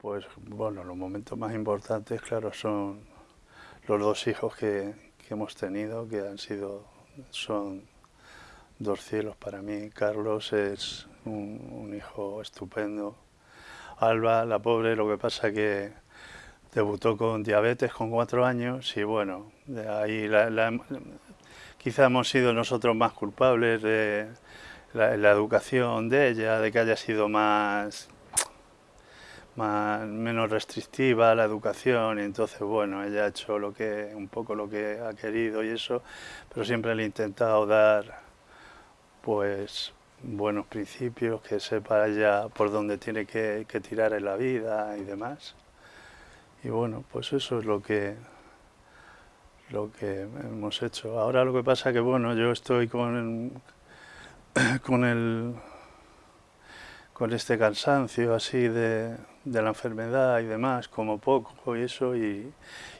Pues bueno, los momentos más importantes, claro, son los dos hijos que, hemos tenido, que han sido, son dos cielos para mí. Carlos es un, hijo estupendo. Alba, la pobre, lo que pasa que debutó con diabetes con cuatro años y bueno, de ahí quizá hemos sido nosotros más culpables de la educación de ella, de que haya sido más menos restrictiva la educación y entonces bueno, ella ha hecho lo que, un poco lo que ha querido y eso, pero siempre le he intentado dar pues buenos principios, que sepa ella por dónde tiene que, que tirar en la vida y demás. Y bueno, pues eso es lo que lo que hemos hecho. Ahora lo que pasa que bueno, yo estoy con con el con este cansancio así de, de, la enfermedad y demás, como poco y eso, y,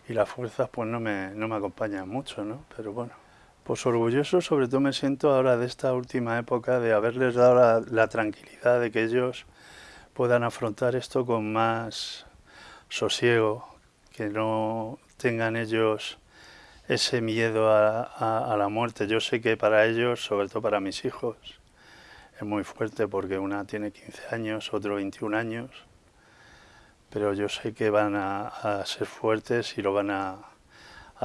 y, las fuerzas pues no me, no me acompañan mucho, ¿no? Pero bueno, pues orgulloso sobre todo me siento ahora de esta última época de haberles dado la, tranquilidad de que ellos puedan afrontar esto con más sosiego, que no tengan ellos ese miedo a, a, a la muerte. Yo sé que para ellos, sobre todo para mis hijos, es muy fuerte porque una tiene 15 años, otro 21 años, pero yo sé que van a, ser fuertes y lo van a,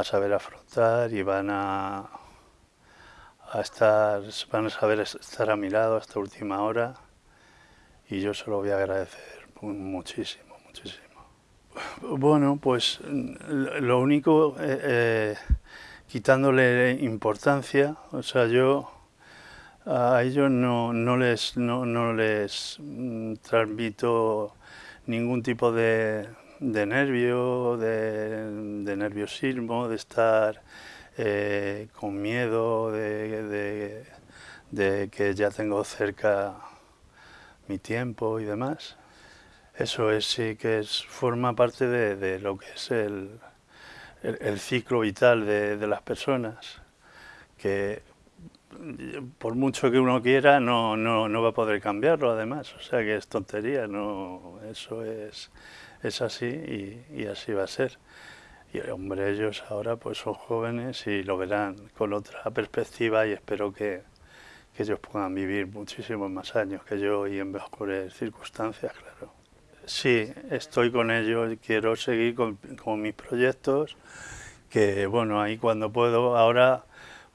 saber afrontar y van a, estar, van a saber estar a mi lado hasta última hora y yo se lo voy a agradecer muchísimo, muchísimo. Bueno, pues lo único, eh, eh, quitándole importancia, o sea, yo a ellos no, no les, no, no les mm, transmito ningún tipo de, de nervio, de, de, nerviosismo, de estar eh, con miedo, de, de, que ya tengo cerca mi tiempo y demás. Eso es sí que es, forma parte de, lo que es el, el, el ciclo vital de, las personas, que por mucho que uno quiera, no, no, no va a poder cambiarlo además. O sea que es tontería, no, eso es, es así y, y, así va a ser. Y hombre, ellos ahora pues son jóvenes y lo verán con otra perspectiva y espero que, que ellos puedan vivir muchísimos más años que yo y en mejores circunstancias, claro. Sí, estoy con ellos, quiero seguir con, con mis proyectos, que bueno, ahí cuando puedo, ahora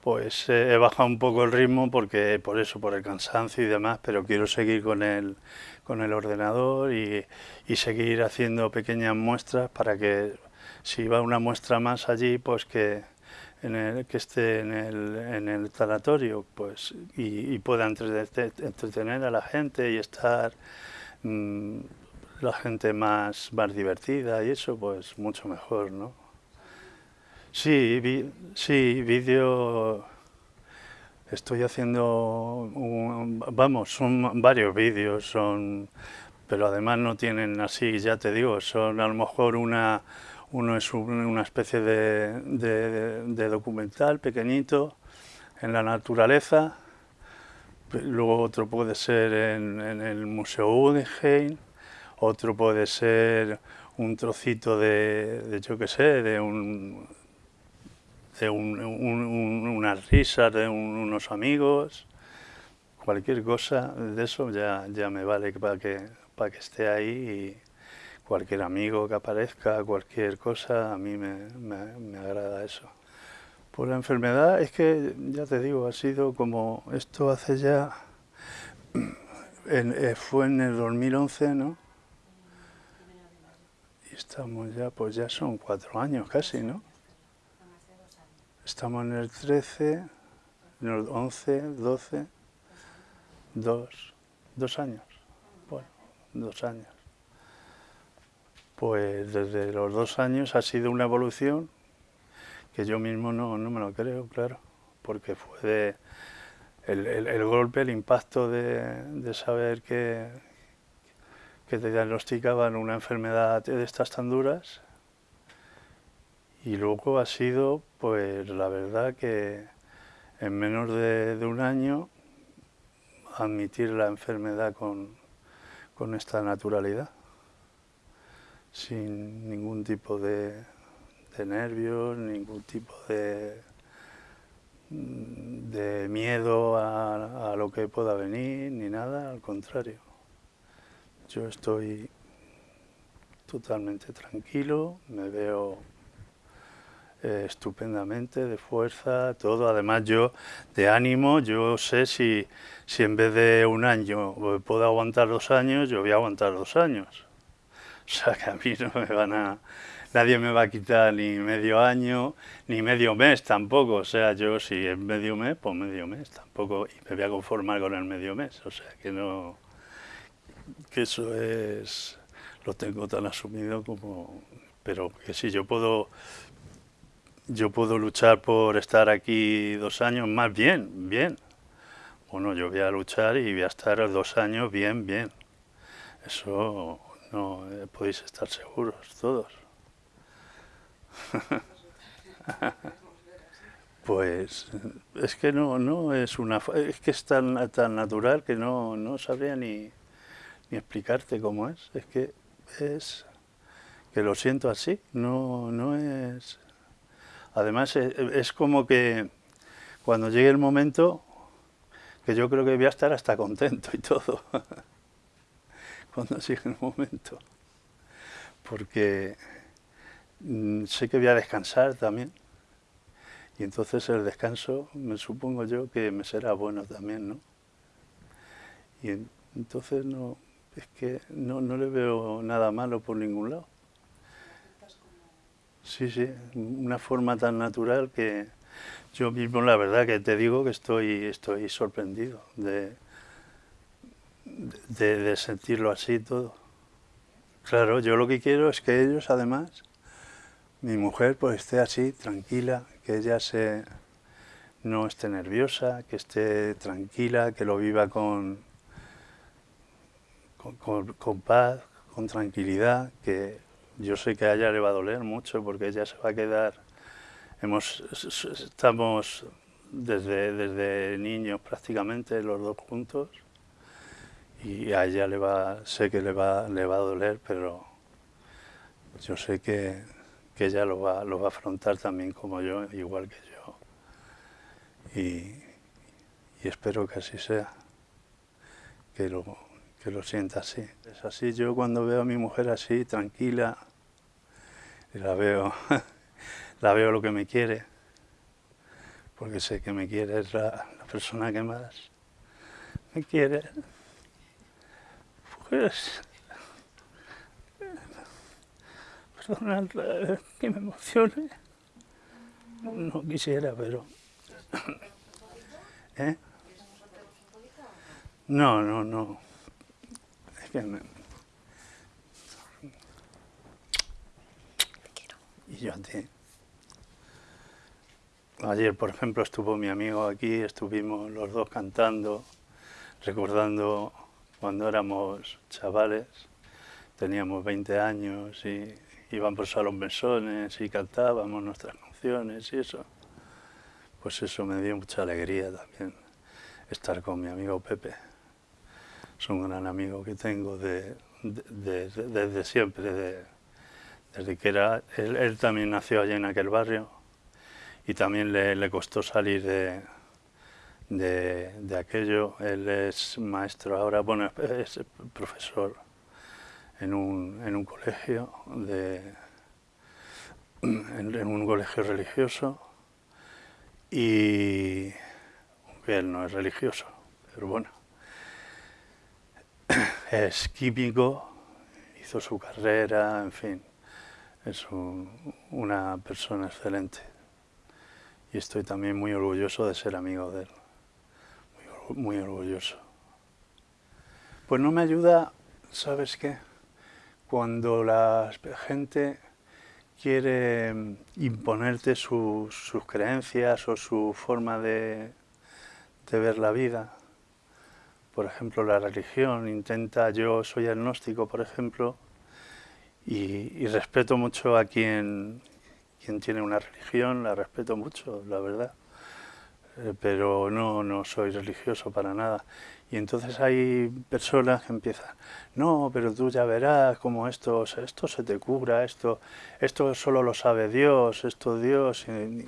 pues eh, he bajado un poco el ritmo porque por eso, por el cansancio y demás, pero quiero seguir con el, con el ordenador y, seguir haciendo pequeñas muestras para que si va una muestra más allí, pues que, en el, que esté en el, en el tanatorio pues, y, y pueda entretener a la gente y estar mmm, la gente más, más divertida y eso, pues mucho mejor, ¿no? Sí, vi, sí, vídeo. Estoy haciendo, un, vamos, son varios vídeos, son, pero además no tienen así, ya te digo, son a lo mejor una, uno es una especie de, de, de documental pequeñito en la naturaleza, luego otro puede ser en, en el Museo Guggenheim, otro puede ser un trocito de, de yo qué sé, de un, de un, un, unas risas de unos amigos, cualquier cosa de eso ya, ya me vale para que, para que esté ahí y cualquier amigo que aparezca, cualquier cosa, a mí me, me, agrada eso. Por la enfermedad es que, ya te digo, ha sido como esto hace ya, eh, fue en el 2011, ¿no? Y estamos ya, pues ya son cuatro años casi, ¿no? Estamos en el 13, en el 11, 12, dos, dos años. Bueno, dos años. Pues desde los dos años ha sido una evolución que yo mismo no, no me lo creo, claro, porque fue de el, el, el golpe, el impacto de, de saber que, que te diagnosticaban una enfermedad de estas tan duras y luego ha sido, pues la verdad que en menos de, un año admitir la enfermedad con, con esta naturalidad. sin ningún tipo de, nervios, ningún tipo de, de miedo a, a lo que pueda venir, ni nada, al contrario. Yo estoy totalmente tranquilo, me veo eh, estupendamente, de fuerza, todo. Además yo, de ánimo, yo sé si, si en vez de un año puedo aguantar dos años, yo voy a aguantar dos años. O sea que a mí no me van a... Nadie me va a quitar ni medio año, ni medio mes tampoco. O sea, yo si es medio mes, pues medio mes tampoco. Y me voy a conformar con el medio mes. O sea, que no... Que eso es... Lo tengo tan asumido como... Pero que si yo puedo yo puedo luchar por estar aquí dos años más bien, bien. Bueno, yo voy a luchar y voy a estar dos años bien, bien. Eso no eh, podéis estar seguros todos. pues es que no, no es una es que es tan, tan natural que no, no sabría ni, ni explicarte cómo es. Es que es que lo siento así, no, no es Además, eh, es como que cuando llegue el momento, que yo creo que voy a estar hasta contento y todo, cuando llegue el momento. Porque mm, sé que voy a descansar también. Y entonces el descanso, me supongo yo que me será bueno también, ¿no? Y entonces no, es que no, no le veo nada malo por ningún lado. Sí, sí, una forma tan natural que yo mismo la verdad que te digo que estoy, estoy sorprendido de, de, sentirlo así todo. Claro, yo lo que quiero es que ellos además, mi mujer pues esté así, tranquila, que ella se, no esté nerviosa, que esté tranquila, que lo viva con, con paz, con tranquilidad, que yo sé que a ella le va a doler mucho porque ella se va a quedar... Hemos, estamos desde, desde niños prácticamente los dos juntos y a ella le va, sé que le va, le va a doler, pero yo sé que, que ella lo va, lo va a afrontar también como yo, igual que yo. Y, y espero que así sea, que lo, que lo sienta así. Es así, yo cuando veo a mi mujer así, tranquila, y la veo, la veo lo que me quiere, porque sé que me quiere, es la, persona que más me quiere. Pues, perdona que me emocione, no quisiera, pero... ¿Eh? No, no, no. Es que me, Ayer, por ejemplo, estuvo mi amigo aquí, estuvimos los dos cantando, recordando cuando éramos chavales, teníamos 20 años y íbamos a los mesones y cantábamos nuestras canciones y eso. Pues eso me dio mucha alegría también, estar con mi amigo Pepe. Es un gran amigo que tengo de, desde siempre, de, desde que era, él, también nació allí en aquel barrio y también le, costó salir de, de, aquello. Él es maestro ahora, bueno, es profesor en un, en un colegio, de, en, un colegio religioso y él no es religioso, pero bueno, es químico, hizo su carrera, en fin es una persona excelente y estoy también muy orgulloso de ser amigo de él, muy, orgulloso. Pues no me ayuda, ¿sabes qué? Cuando la gente quiere imponerte sus, creencias o su forma de, de ver la vida, por ejemplo la religión, intenta, yo soy agnóstico por ejemplo, y, respeto mucho a quien, quien tiene una religión, la respeto mucho, la verdad. Eh, pero no, no soy religioso para nada. Y entonces hay personas que empiezan, no, pero tú ya verás cómo esto, esto se te cubra, esto, esto solo lo sabe Dios, esto Dios. Y,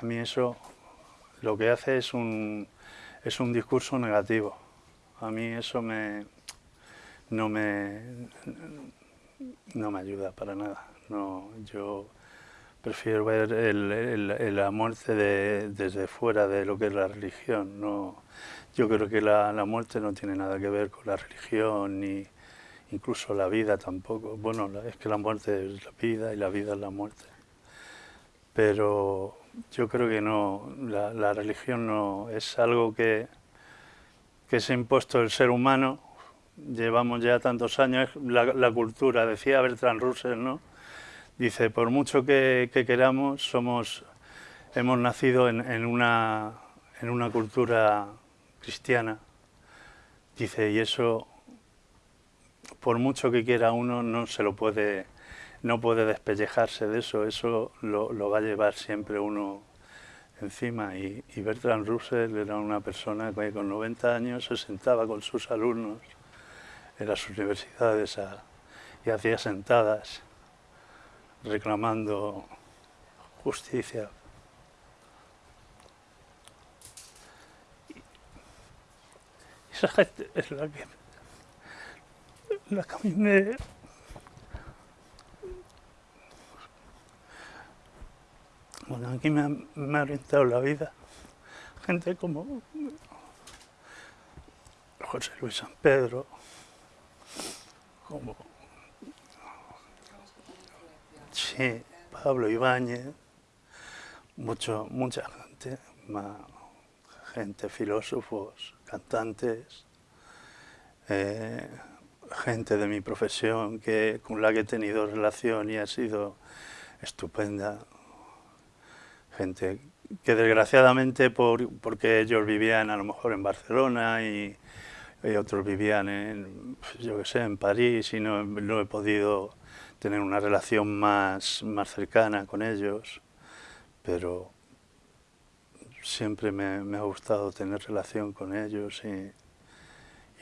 a mí eso lo que hace es un, es un discurso negativo. A mí eso me, no, me, no me ayuda para nada. No, yo prefiero ver el, la muerte desde fuera de lo que es la religión. No, yo creo que la, muerte no tiene nada que ver con la religión, ni incluso la vida tampoco. Bueno, es que la muerte es la vida y la vida es la muerte. Pero yo creo que no, la, religión no es algo que, que se ha impuesto el ser humano. Llevamos ya tantos años, la, cultura, decía Bertrand Russell, ¿no? Dice, por mucho que, queramos, somos, hemos nacido en, una, en una cultura cristiana. Dice, y eso, por mucho que quiera uno, no se lo puede, no puede despellejarse de eso, eso lo, va a llevar siempre uno encima. Y, Bertrand Russell era una persona que con 90 años se sentaba con sus alumnos en las universidades y hacía sentadas reclamando justicia esa gente es la que, la que a mí me, bueno, aquí me ha, me ha orientado la vida. Gente como José Luis San Pedro, como sí, Pablo Ibáñez, mucho, mucha gente, gente, filósofos, cantantes, eh, gente de mi profesión que, con la que he tenido relación y ha sido estupenda. Gente que desgraciadamente por, porque ellos vivían a lo mejor en Barcelona y, otros vivían en, yo que sé, en París y no, no, he podido tener una relación más, más cercana con ellos, pero siempre me, ha gustado tener relación con ellos y,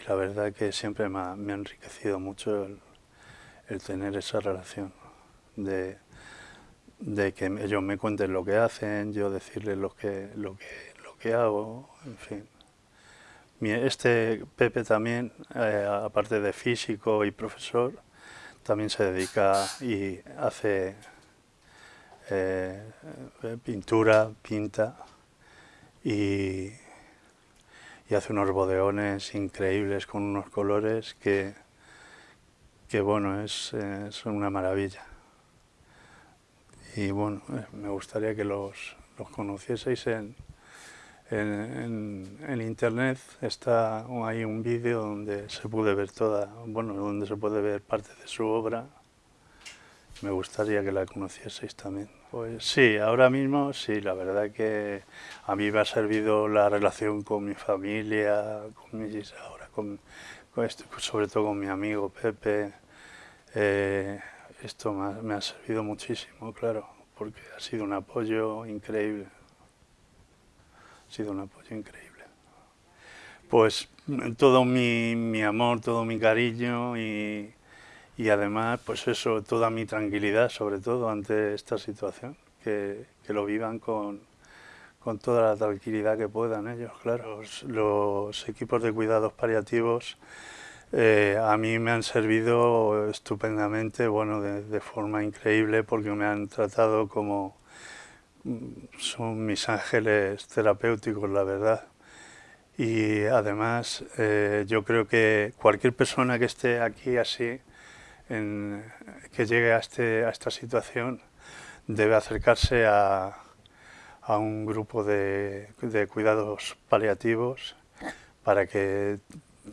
la verdad que siempre me ha, enriquecido mucho el, tener esa relación, de, que ellos me cuenten lo que hacen, yo decirles lo que, lo que, lo que hago, en fin. Este Pepe también, eh, aparte de físico y profesor, también se dedica y hace eh, pintura, pinta, y, hace unos bodeones increíbles con unos colores que, que bueno, es, una maravilla. Y bueno, eh, me gustaría que los, los conocieseis en, en, en, internet está hay un vídeo donde se puede ver toda, bueno, donde se puede ver parte de su obra. Me gustaría que la conocieseis también. Pues sí, ahora mismo sí, la verdad que a mí me ha servido la relación con mi familia, con mis, ahora con, sobre todo con mi amigo Pepe. Eh, esto me ha, servido muchísimo, claro, porque ha sido un apoyo increíble. Ha sido un apoyo increíble. Pues todo mi, amor, todo mi cariño y, y además, pues eso, toda mi tranquilidad, sobre todo ante esta situación, que, lo vivan con, toda la tranquilidad que puedan ellos, claro. Los, equipos de cuidados paliativos eh, a mí me han servido estupendamente, bueno, de, forma increíble, porque me han tratado como mm, son mis ángeles terapéuticos, la verdad. Y además, eh, yo creo que cualquier persona que esté aquí así, que llegue a, este, a esta situación debe acercarse a, a un grupo de, de, cuidados paliativos para que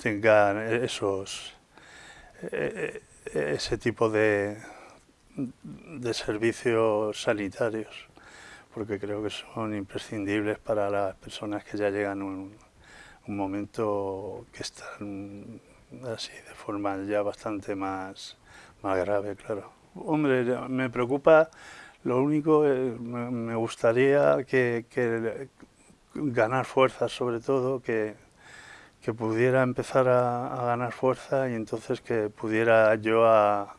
tengan esos, e, e, ese tipo de, de servicios sanitarios, porque creo que son imprescindibles para las personas que ya llegan a un, momento que están así de forma ya bastante más más grave, claro. Hombre, me preocupa, lo único, eh, me gustaría que, ganar fuerzas sobre todo, que, que pudiera empezar a, ganar fuerza y entonces que pudiera yo a,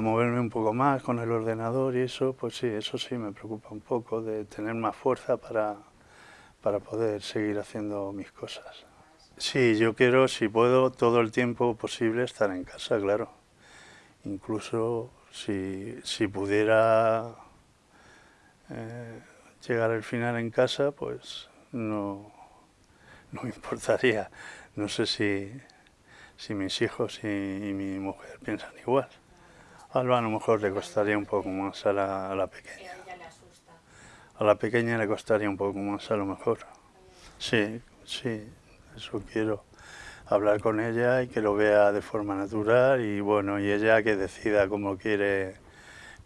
moverme un poco más con el ordenador y eso, pues sí, eso sí me preocupa un poco, de tener más fuerza para, para poder seguir haciendo mis cosas. Sí, yo quiero, si puedo, todo el tiempo posible estar en casa, claro. Incluso si, si pudiera eh, llegar al final en casa, pues no, no me importaría. No sé si, si mis hijos y, mi mujer piensan igual. A Alba a lo mejor le costaría un poco más a la, a la pequeña. A la pequeña le costaría un poco más a lo mejor. Sí, sí, eso quiero. Hablar con ella y que lo vea de forma natural y bueno, y ella que decida cómo quiere,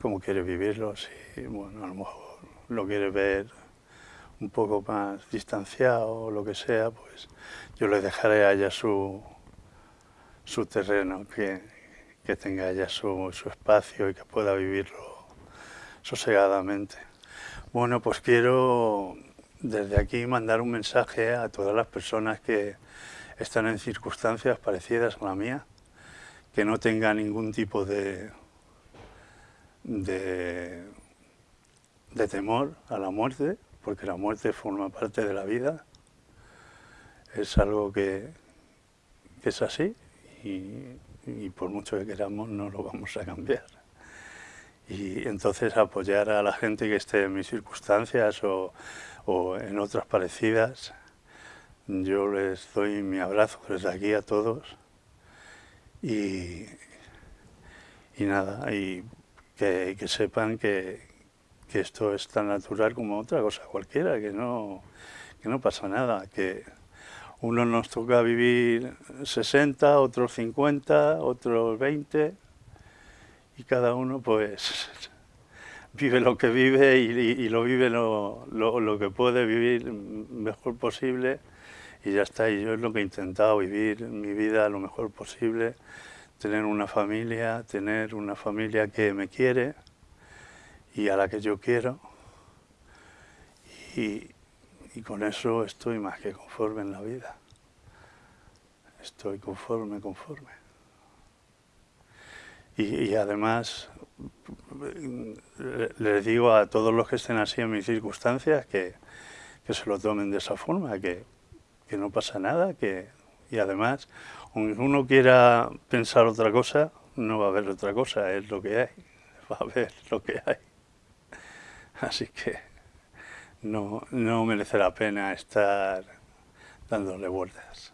cómo quiere vivirlo. Si, bueno, a lo mejor lo quiere ver un poco más distanciado o lo que sea, pues yo le dejaré a ella su, su terreno, que, que tenga ella su, espacio y que pueda vivirlo sosegadamente. Bueno, pues quiero desde aquí mandar un mensaje a todas las personas que están en circunstancias parecidas a la mía, que no tengan ningún tipo de, de, de temor a la muerte, porque la muerte forma parte de la vida, es algo que, es así por mucho que queramos no lo vamos a cambiar. Y entonces apoyar a la gente que esté en mis circunstancias o, en otras parecidas, yo les doy mi abrazo desde aquí a todos y, y nada, y que sepan que, que esto es tan natural como otra cosa cualquiera, que no, que no pasa nada, que uno nos toca vivir 60, otros 50, otros 20, y cada uno pues vive lo que vive y, lo vive lo, lo, que puede vivir mejor posible y ya está, y yo es lo que he intentado, vivir mi vida lo mejor posible, tener una familia, tener una familia que me quiere, y a la que yo quiero. Y, con eso estoy más que conforme en la vida. Estoy conforme, conforme. Y, además les digo a todos los que estén así en mis circunstancias que, se lo tomen de esa forma, que, que no pasa nada, que, y además, aunque uno quiera pensar otra cosa, no va a haber otra cosa, es lo que hay, va a haber lo que hay. Así que no, no merece la pena estar dándole vueltas.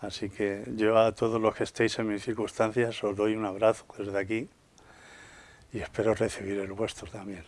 Así que yo a todos los que estéis en mis circunstancias os doy un abrazo desde aquí y espero recibir el vuestro también.